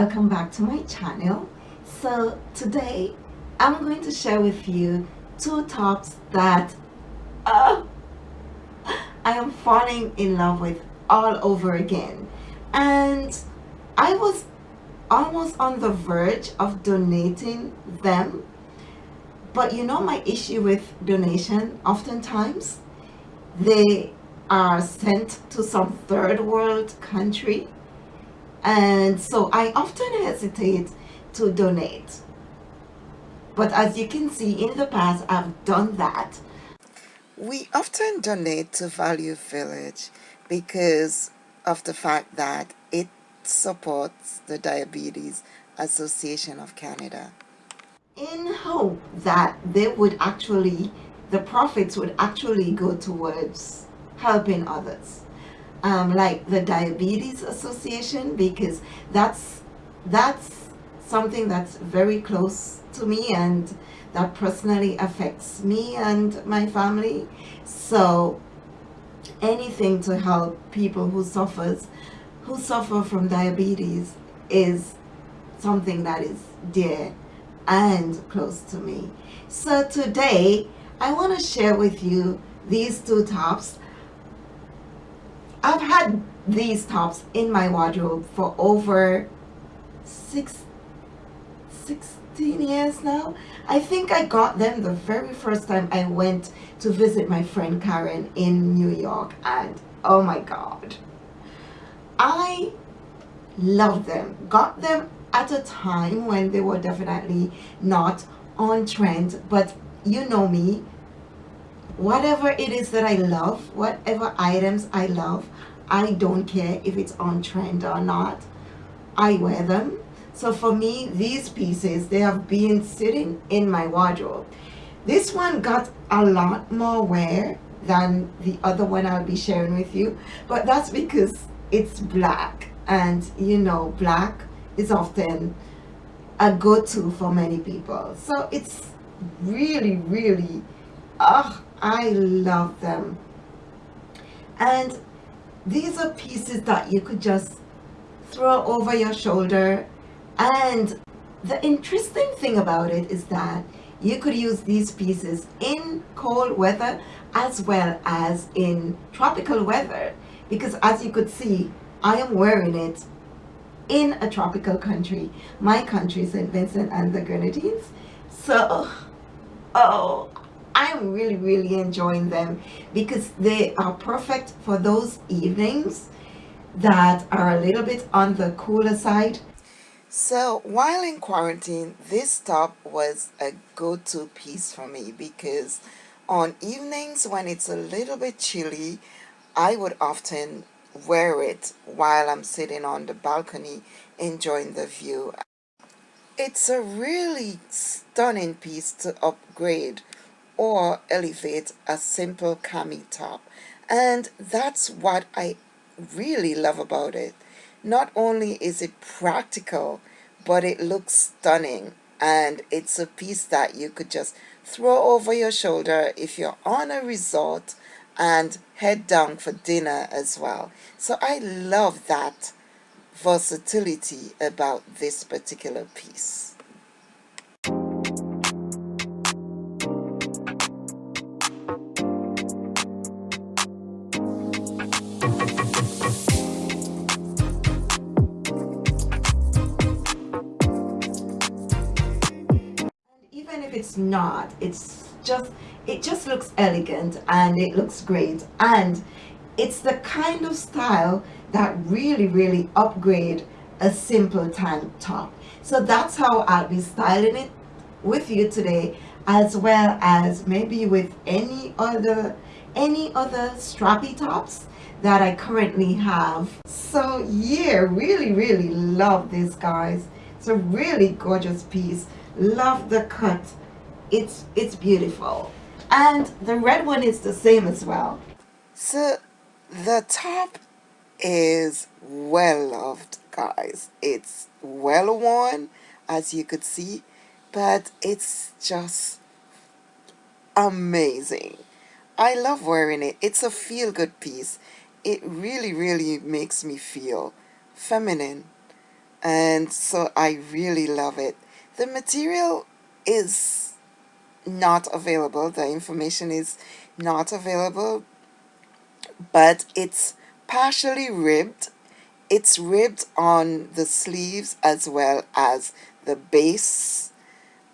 welcome back to my channel. So today I'm going to share with you two tops that uh, I am falling in love with all over again. And I was almost on the verge of donating them. But you know my issue with donation? Oftentimes they are sent to some third world country and so I often hesitate to donate. But as you can see in the past I've done that. We often donate to Value Village because of the fact that it supports the Diabetes Association of Canada. In hope that they would actually the profits would actually go towards helping others um, like the Diabetes Association because that's that's something that's very close to me and that personally affects me and my family. So anything to help people who suffers who suffer from diabetes is something that is dear and close to me. So today I want to share with you these two tops I've had these tops in my wardrobe for over six, 16 years now. I think I got them the very first time I went to visit my friend Karen in New York and oh my god. I love them. Got them at a time when they were definitely not on trend but you know me whatever it is that I love, whatever items I love, I don't care if it's on trend or not. I wear them. So for me, these pieces, they have been sitting in my wardrobe. This one got a lot more wear than the other one I'll be sharing with you. But that's because it's black. And you know, black is often a go-to for many people. So it's really, really, ah, I love them. And these are pieces that you could just throw over your shoulder. And the interesting thing about it is that you could use these pieces in cold weather as well as in tropical weather. Because as you could see, I am wearing it in a tropical country. My country, St. Vincent and the Grenadines. So, oh, I'm really, really enjoying them because they are perfect for those evenings that are a little bit on the cooler side. So while in quarantine, this top was a go-to piece for me because on evenings when it's a little bit chilly, I would often wear it while I'm sitting on the balcony enjoying the view. It's a really stunning piece to upgrade or elevate a simple cami top. And that's what I really love about it. Not only is it practical but it looks stunning. And it's a piece that you could just throw over your shoulder if you're on a resort and head down for dinner as well. So I love that versatility about this particular piece not. It's just it just looks elegant and it looks great. And it's the kind of style that really really upgrade a simple tank top. So that's how I'll be styling it with you today as well as maybe with any other any other strappy tops that I currently have. So yeah really really love this guys. It's a really gorgeous piece. Love the cut it's it's beautiful. And the red one is the same as well. So the top is well loved guys. It's well worn as you could see but it's just amazing. I love wearing it. It's a feel-good piece. It really really makes me feel feminine. And so I really love it. The material is not available. The information is not available, but it's partially ribbed. It's ribbed on the sleeves as well as the base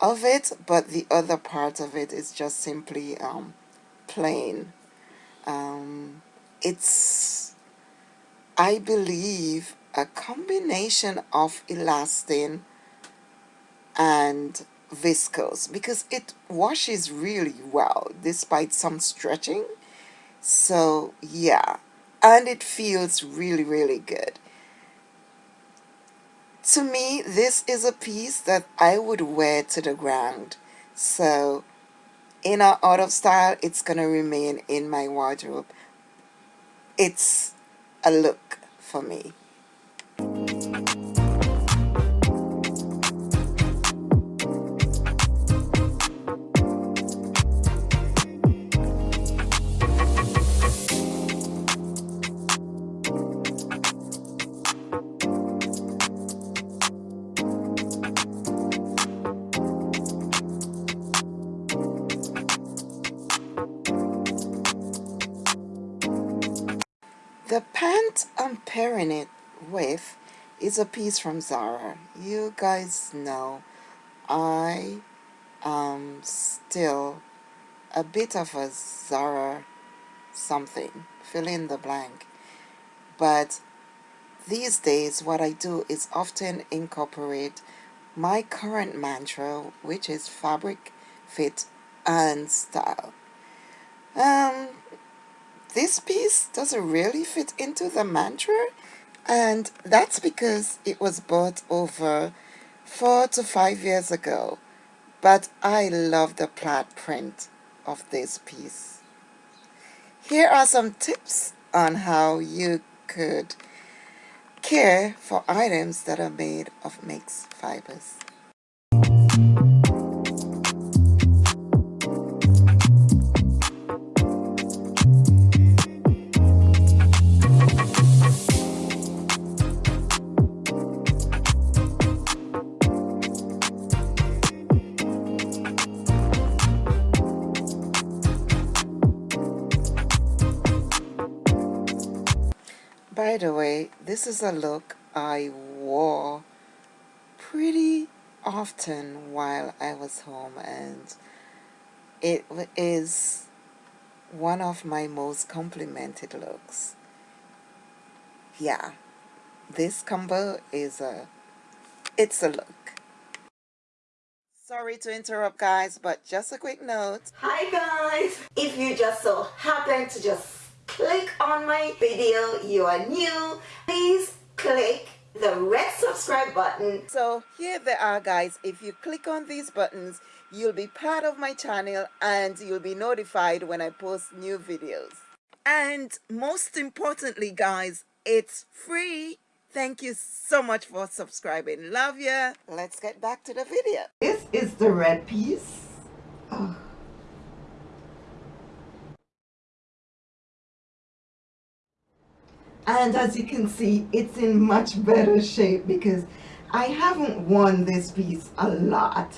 of it, but the other part of it is just simply um, plain. Um, it's, I believe, a combination of elastane and viscose because it washes really well despite some stretching. So yeah and it feels really really good. To me this is a piece that I would wear to the ground. So in or out of style it's gonna remain in my wardrobe. It's a look for me The pant I'm pairing it with is a piece from Zara. You guys know I am still a bit of a Zara something, fill in the blank. But these days what I do is often incorporate my current mantra which is fabric, fit and style. Um, this piece doesn't really fit into the mantra and that's because it was bought over four to five years ago but I love the plaid print of this piece. Here are some tips on how you could care for items that are made of mixed fibers. By the way, this is a look I wore pretty often while I was home and it is one of my most complimented looks. Yeah, this combo is a, it's a look. Sorry to interrupt guys, but just a quick note. Hi guys! If you just so happen to just click on my video, you are new, please click the red subscribe button. So here they are guys, if you click on these buttons, you'll be part of my channel and you'll be notified when I post new videos. And most importantly guys, it's free. Thank you so much for subscribing. Love ya. Let's get back to the video. This is the red piece. Oh. And as you can see it's in much better shape because I haven't worn this piece a lot.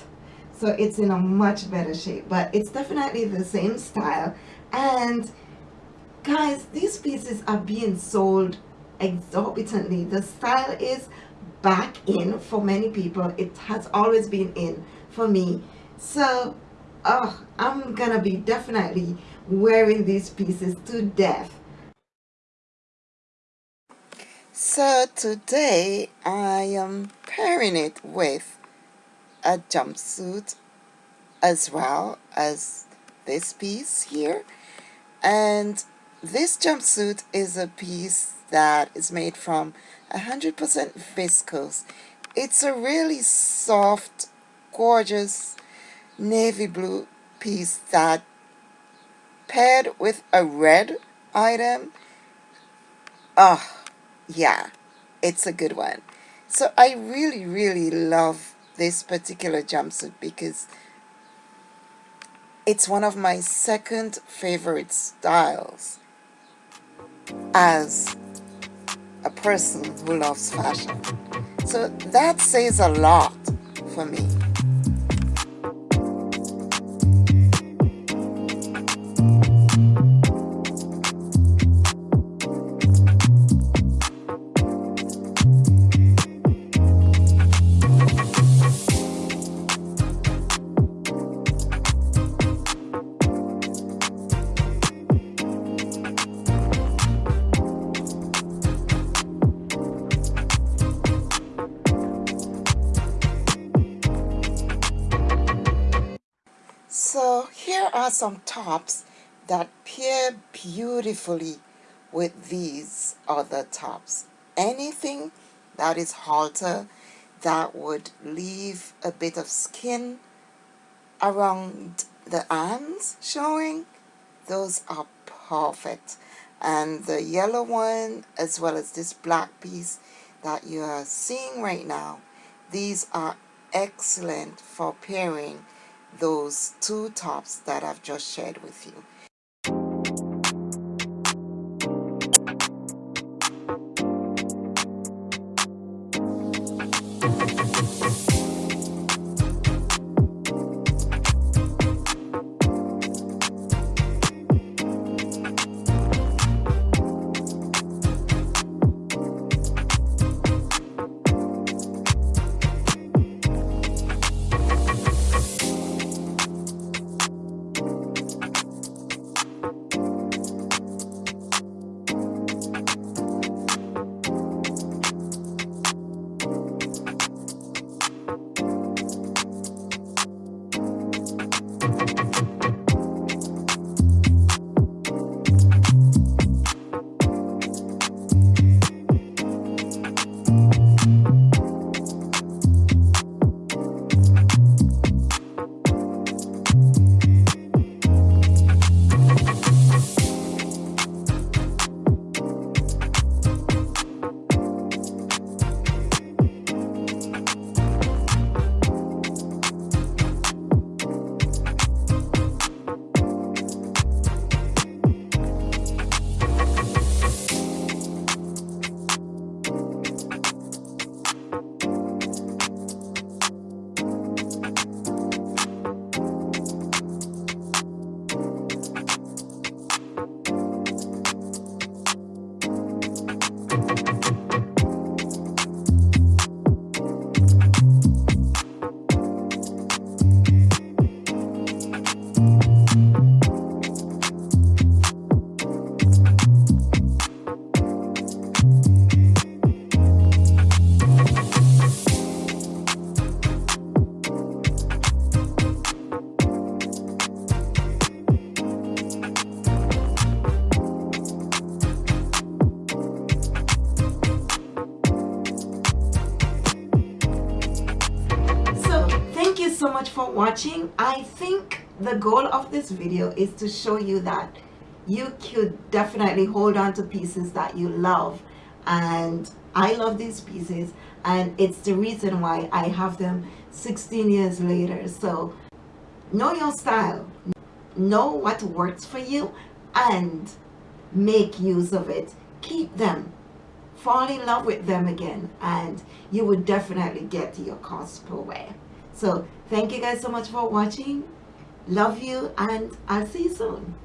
So it's in a much better shape but it's definitely the same style. And guys these pieces are being sold exorbitantly. The style is back in for many people. It has always been in for me. So oh I'm gonna be definitely wearing these pieces to death So today I am pairing it with a jumpsuit as well as this piece here. And this jumpsuit is a piece that is made from 100% viscose. It's a really soft gorgeous navy blue piece that paired with a red item. Ah yeah, it's a good one. So I really, really love this particular jumpsuit because it's one of my second favorite styles as a person who loves fashion. So that says a lot for me. Are some tops that pair beautifully with these other tops. Anything that is halter that would leave a bit of skin around the arms showing, those are perfect. And the yellow one as well as this black piece that you are seeing right now, these are excellent for pairing those two tops that I've just shared with you. The goal of this video is to show you that you could definitely hold on to pieces that you love and I love these pieces and it's the reason why I have them 16 years later. So know your style, know what works for you and make use of it. Keep them, fall in love with them again and you would definitely get your cost per wear. So thank you guys so much for watching. Love you and I'll see you soon.